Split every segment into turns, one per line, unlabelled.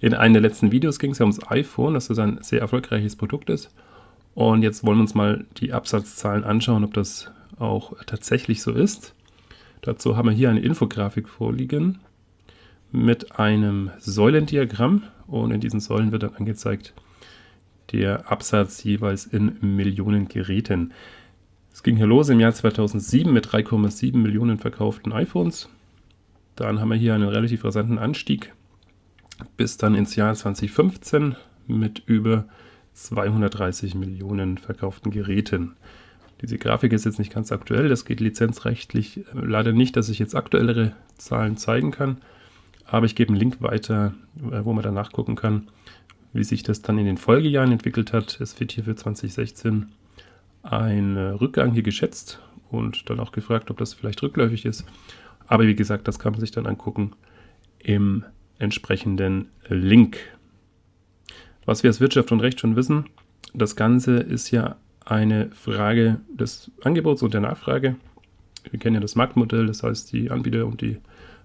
In einem der letzten Videos ging es ja ums iPhone, dass das ein sehr erfolgreiches Produkt ist. Und jetzt wollen wir uns mal die Absatzzahlen anschauen, ob das auch tatsächlich so ist. Dazu haben wir hier eine Infografik vorliegen mit einem Säulendiagramm und in diesen Säulen wird dann angezeigt der Absatz jeweils in Millionen Geräten. Es ging hier los im Jahr 2007 mit 3,7 Millionen verkauften iPhones. Dann haben wir hier einen relativ rasanten Anstieg bis dann ins Jahr 2015 mit über 230 Millionen verkauften Geräten. Diese Grafik ist jetzt nicht ganz aktuell, das geht lizenzrechtlich leider nicht, dass ich jetzt aktuellere Zahlen zeigen kann, aber ich gebe einen Link weiter, äh, wo man dann nachgucken kann, wie sich das dann in den Folgejahren entwickelt hat. Es wird hier für 2016 ein Rückgang hier geschätzt und dann auch gefragt, ob das vielleicht rückläufig ist. Aber wie gesagt, das kann man sich dann angucken im entsprechenden Link. Was wir als Wirtschaft und Recht schon wissen, das Ganze ist ja eine Frage des Angebots und der Nachfrage. Wir kennen ja das Marktmodell, das heißt, die Anbieter und die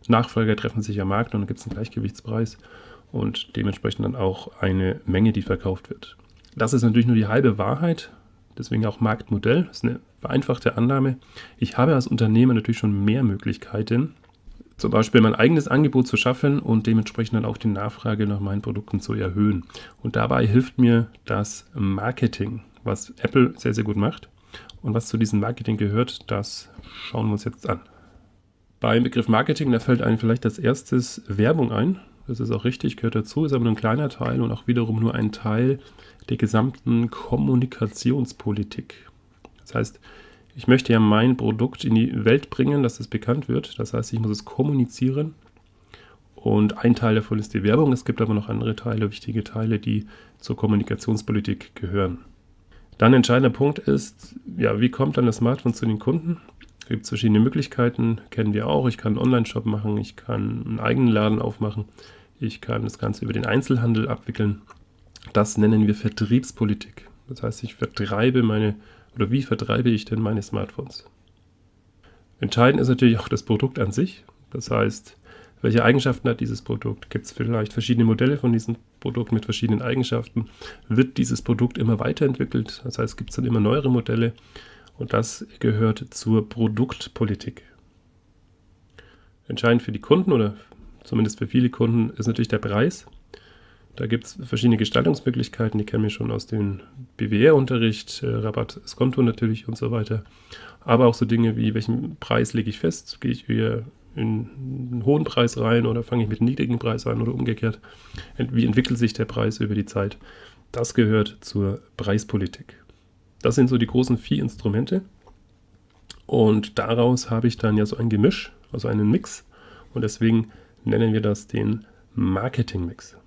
Nachfrager treffen sich am Markt und dann gibt es einen Gleichgewichtspreis und dementsprechend dann auch eine Menge, die verkauft wird. Das ist natürlich nur die halbe Wahrheit, deswegen auch Marktmodell. Das ist eine vereinfachte Annahme. Ich habe als Unternehmer natürlich schon mehr Möglichkeiten, zum Beispiel mein eigenes Angebot zu schaffen und dementsprechend dann auch die Nachfrage nach meinen Produkten zu erhöhen. Und dabei hilft mir das Marketing, was Apple sehr, sehr gut macht. Und was zu diesem Marketing gehört, das schauen wir uns jetzt an. Beim Begriff Marketing, da fällt einem vielleicht als erstes Werbung ein. Das ist auch richtig, gehört dazu, ist aber nur ein kleiner Teil und auch wiederum nur ein Teil der gesamten Kommunikationspolitik. Das heißt, ich möchte ja mein Produkt in die Welt bringen, dass es bekannt wird. Das heißt, ich muss es kommunizieren. Und ein Teil davon ist die Werbung. Es gibt aber noch andere Teile, wichtige Teile, die zur Kommunikationspolitik gehören. Dann entscheidender Punkt ist, ja, wie kommt dann das Smartphone zu den Kunden? Es gibt verschiedene Möglichkeiten, kennen wir auch. Ich kann einen Online-Shop machen, ich kann einen eigenen Laden aufmachen, ich kann das Ganze über den Einzelhandel abwickeln. Das nennen wir Vertriebspolitik. Das heißt, ich vertreibe meine oder wie vertreibe ich denn meine Smartphones? Entscheidend ist natürlich auch das Produkt an sich. Das heißt, welche Eigenschaften hat dieses Produkt? Gibt es vielleicht verschiedene Modelle von diesem Produkt mit verschiedenen Eigenschaften? Wird dieses Produkt immer weiterentwickelt? Das heißt, gibt es dann immer neuere Modelle? Und das gehört zur Produktpolitik. Entscheidend für die Kunden oder zumindest für viele Kunden ist natürlich der Preis. Da gibt es verschiedene Gestaltungsmöglichkeiten, die kennen wir schon aus dem BWR-Unterricht, äh, Rabatt, Skonto natürlich und so weiter. Aber auch so Dinge wie, welchen Preis lege ich fest? Gehe ich eher in einen hohen Preis rein oder fange ich mit einem niedrigen Preis an oder umgekehrt? Wie entwickelt sich der Preis über die Zeit? Das gehört zur Preispolitik. Das sind so die großen vier Instrumente. Und daraus habe ich dann ja so ein Gemisch, also einen Mix. Und deswegen nennen wir das den Marketing-Mix.